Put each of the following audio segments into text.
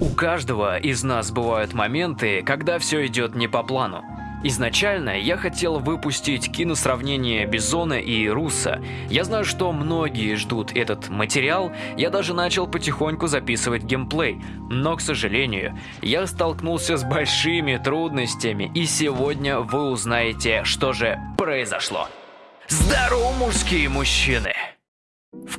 У каждого из нас бывают моменты, когда все идет не по плану. Изначально я хотел выпустить киносравнение Бизона и Руса. Я знаю, что многие ждут этот материал, я даже начал потихоньку записывать геймплей. Но, к сожалению, я столкнулся с большими трудностями, и сегодня вы узнаете, что же произошло. Здорово, мужские мужчины!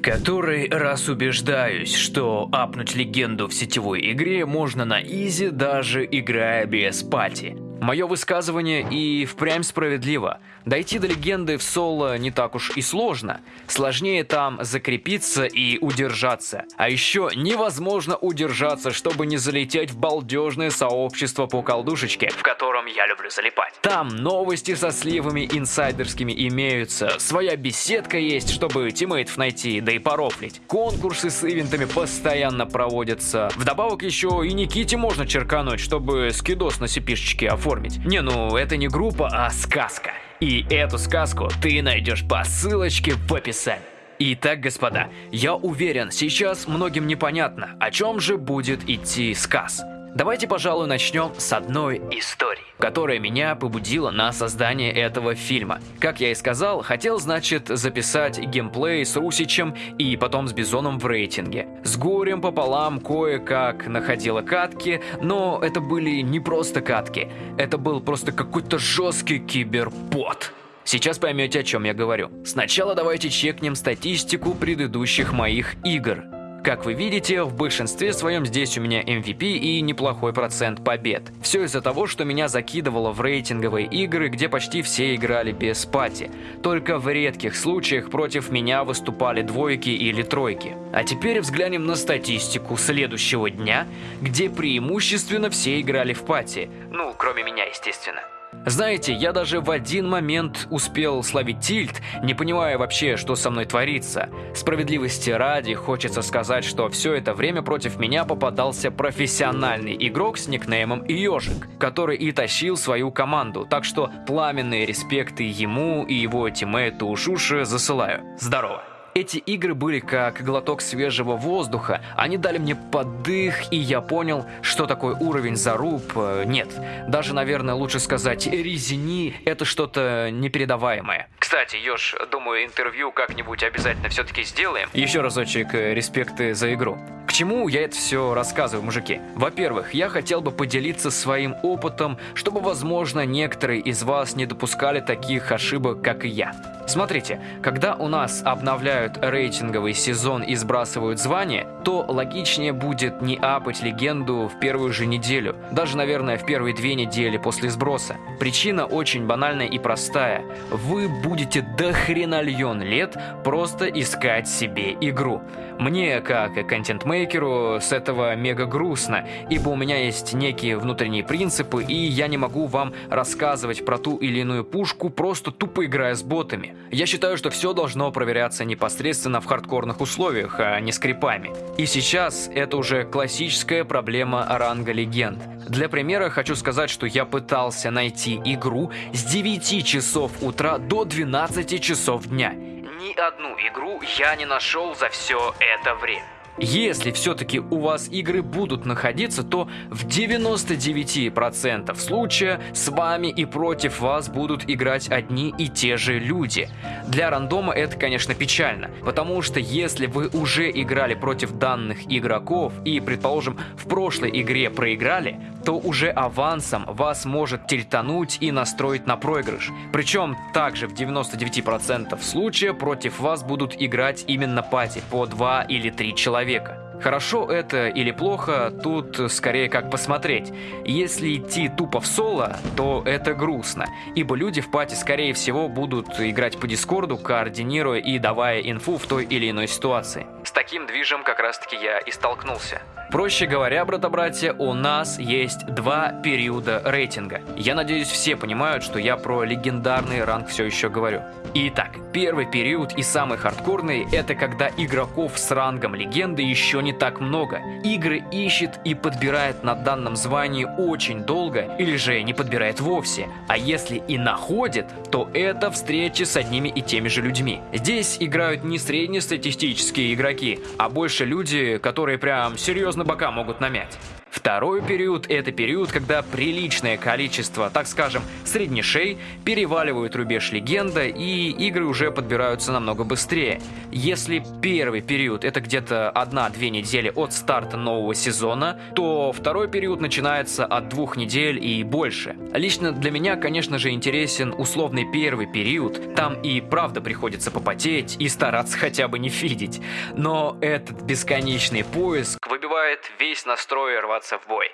Который раз убеждаюсь, что апнуть легенду в сетевой игре можно на easy, даже играя без party. Мое высказывание и впрямь справедливо. Дойти до легенды в соло не так уж и сложно. Сложнее там закрепиться и удержаться. А еще невозможно удержаться, чтобы не залететь в балдежное сообщество по колдушечке, в котором я люблю залипать. Там новости со сливами инсайдерскими имеются, своя беседка есть, чтобы тиммейтов найти, да и порофлить. Конкурсы с ивентами постоянно проводятся. Вдобавок еще и Никите можно черкануть, чтобы скидос на сипишечке оформить оформить. Не, ну это не группа, а сказка. И эту сказку ты найдешь по ссылочке в описании. Итак, господа, я уверен, сейчас многим непонятно, о чем же будет идти сказ. Давайте, пожалуй, начнем с одной истории, которая меня побудила на создание этого фильма. Как я и сказал, хотел, значит, записать геймплей с Русичем и потом с Бизоном в рейтинге. С горем пополам кое-как находила катки, но это были не просто катки, это был просто какой-то жесткий кибербот. Сейчас поймете, о чем я говорю. Сначала давайте чекнем статистику предыдущих моих игр. Как вы видите, в большинстве своем здесь у меня MVP и неплохой процент побед. Все из-за того, что меня закидывало в рейтинговые игры, где почти все играли без пати. Только в редких случаях против меня выступали двойки или тройки. А теперь взглянем на статистику следующего дня, где преимущественно все играли в пати. Ну, кроме меня, естественно. Знаете, я даже в один момент успел словить тильт, не понимая вообще, что со мной творится. Справедливости ради, хочется сказать, что все это время против меня попадался профессиональный игрок с никнеймом Ежик, который и тащил свою команду, так что пламенные респекты ему и его тиммейту Ушуши засылаю. Здорово! Эти игры были как глоток свежего воздуха, они дали мне подых, и я понял, что такое уровень заруб. Э, нет, даже, наверное, лучше сказать резини, это что-то непередаваемое. Кстати, Ёж, думаю, интервью как-нибудь обязательно все-таки сделаем. Еще разочек э, респекты за игру. К чему я это все рассказываю, мужики? Во-первых, я хотел бы поделиться своим опытом, чтобы, возможно, некоторые из вас не допускали таких ошибок, как и я. Смотрите, когда у нас обновляют рейтинговый сезон и сбрасывают звание, то логичнее будет не апать легенду в первую же неделю, даже, наверное, в первые две недели после сброса. Причина очень банальная и простая. Вы будете до хренальон лет просто искать себе игру. Мне, как контент-мейкеру, с этого мега грустно, ибо у меня есть некие внутренние принципы, и я не могу вам рассказывать про ту или иную пушку, просто тупо играя с ботами. Я считаю, что все должно проверяться непосредственно в хардкорных условиях, а не скрипами. И сейчас это уже классическая проблема ранга легенд. Для примера хочу сказать, что я пытался найти игру с 9 часов утра до 12 часов дня ни одну игру я не нашел за все это время. Если все-таки у вас игры будут находиться, то в 99% случая с вами и против вас будут играть одни и те же люди. Для рандома это, конечно, печально, потому что если вы уже играли против данных игроков и, предположим, в прошлой игре проиграли, то уже авансом вас может тильтануть и настроить на проигрыш. Причем также в 99% случаев против вас будут играть именно пати по 2 или 3 человека. Хорошо это или плохо, тут скорее как посмотреть. Если идти тупо в соло, то это грустно, ибо люди в пати скорее всего будут играть по дискорду, координируя и давая инфу в той или иной ситуации. С таким движем как раз таки я и столкнулся. Проще говоря, брата-братья, у нас есть два периода рейтинга. Я надеюсь, все понимают, что я про легендарный ранг все еще говорю. Итак, первый период и самый хардкорный – это когда игроков с рангом легенды еще не так много. Игры ищет и подбирает на данном звании очень долго, или же не подбирает вовсе. А если и находит, то это встречи с одними и теми же людьми. Здесь играют не среднестатистические игроки, а больше люди, которые прям серьезно бока могут намять. Второй период – это период, когда приличное количество, так скажем, среднешей переваливают рубеж легенда, и игры уже подбираются намного быстрее. Если первый период – это где-то одна-две недели от старта нового сезона, то второй период начинается от двух недель и больше. Лично для меня, конечно же, интересен условный первый период, там и правда приходится попотеть и стараться хотя бы не фидить. Но этот бесконечный поиск выбивает весь настрой рваться в бой.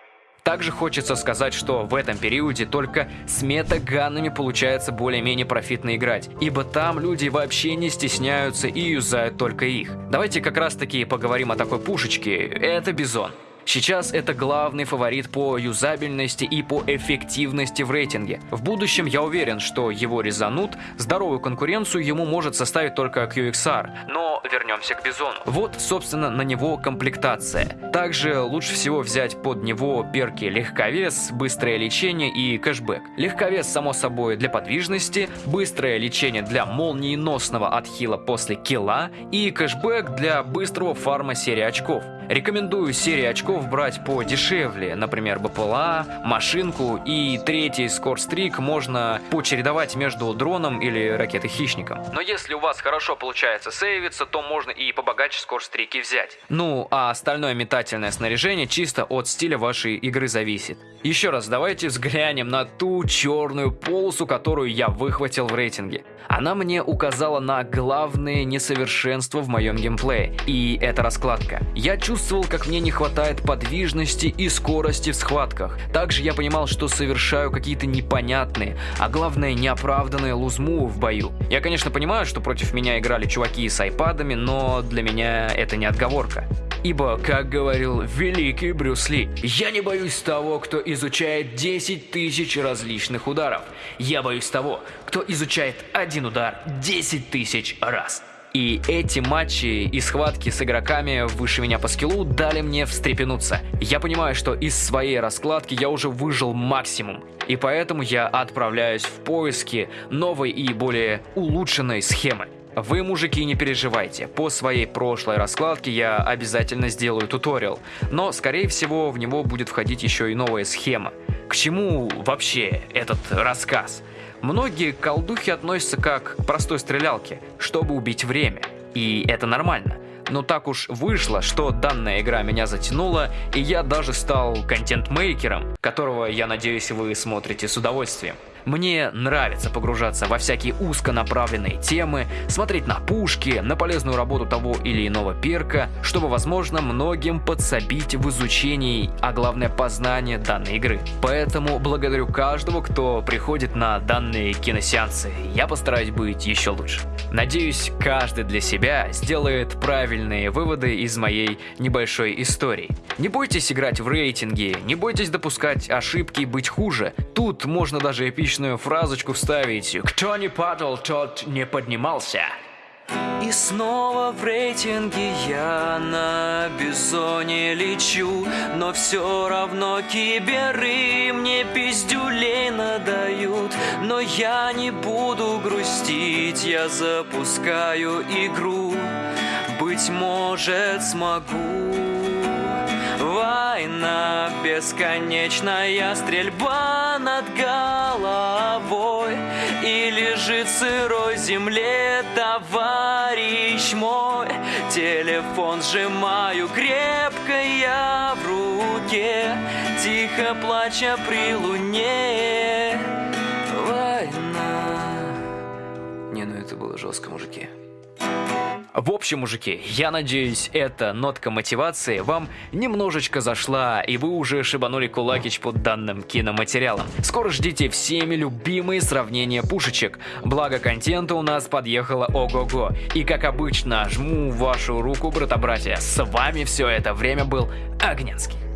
Также хочется сказать, что в этом периоде только с метаганами получается более-менее профитно играть, ибо там люди вообще не стесняются и юзают только их. Давайте как раз таки поговорим о такой пушечке, это Бизон. Сейчас это главный фаворит по юзабельности и по эффективности в рейтинге. В будущем я уверен, что его резанут, здоровую конкуренцию ему может составить только QXR, но вернемся к Бизону. Вот, собственно, на него комплектация. Также лучше всего взять под него перки легковес, быстрое лечение и кэшбэк. Легковес, само собой, для подвижности, быстрое лечение для молниеносного отхила после килла и кэшбэк для быстрого фарма серии очков. Рекомендую серии очков брать по дешевле, например, БПЛА, машинку и третий скорстрик можно почередовать между дроном или ракетой-хищником. Но если у вас хорошо получается сейвиться, то можно и побогаче скорстрики взять. Ну, а остальное метательное снаряжение чисто от стиля вашей игры зависит. Еще раз, давайте взглянем на ту черную полосу, которую я выхватил в рейтинге. Она мне указала на главные несовершенства в моем геймплее, и это раскладка. Я чувствовал, как мне не хватает подвижности и скорости в схватках. Также я понимал, что совершаю какие-то непонятные, а главное неоправданные лузму в бою. Я, конечно, понимаю, что против меня играли чуваки с айпадами, но для меня это не отговорка. Ибо, как говорил великий Брюс Ли, «Я не боюсь того, кто изучает 10 тысяч различных ударов. Я боюсь того, кто изучает один удар 10 тысяч раз». И эти матчи и схватки с игроками выше меня по скиллу дали мне встрепенуться. Я понимаю, что из своей раскладки я уже выжил максимум. И поэтому я отправляюсь в поиски новой и более улучшенной схемы. Вы, мужики, не переживайте, по своей прошлой раскладке я обязательно сделаю туториал, но, скорее всего, в него будет входить еще и новая схема. К чему вообще этот рассказ? Многие колдухи относятся как к простой стрелялке, чтобы убить время. И это нормально. Но так уж вышло, что данная игра меня затянула, и я даже стал контент-мейкером, которого, я надеюсь, вы смотрите с удовольствием. Мне нравится погружаться во всякие узконаправленные темы, смотреть на пушки, на полезную работу того или иного перка, чтобы, возможно, многим подсобить в изучении, а главное познание данной игры. Поэтому благодарю каждого, кто приходит на данные киносеансы. Я постараюсь быть еще лучше. Надеюсь, каждый для себя сделает правильные выводы из моей небольшой истории. Не бойтесь играть в рейтинги, не бойтесь допускать ошибки и быть хуже. Тут можно даже эпично отличную фразочку вставить «Кто не падал, тот не поднимался». И снова в рейтинге я на бизоне лечу. Но все равно киберы мне пиздюлей надают. Но я не буду грустить, я запускаю игру Быть может смогу. Война бесконечная, стрельба над головой. И лежит в сырой земле товарищ мой. Телефон сжимаю крепко я в руке Тихо плача при луне. Война. Не, ну это было жестко, мужики в общем, мужики, я надеюсь, эта нотка мотивации вам немножечко зашла, и вы уже шибанули кулакич под данным киноматериалом. Скоро ждите всеми любимые сравнения пушечек, благо контента у нас подъехало ого-го. И как обычно, жму вашу руку, брата-братья, с вами все это время был Огненский.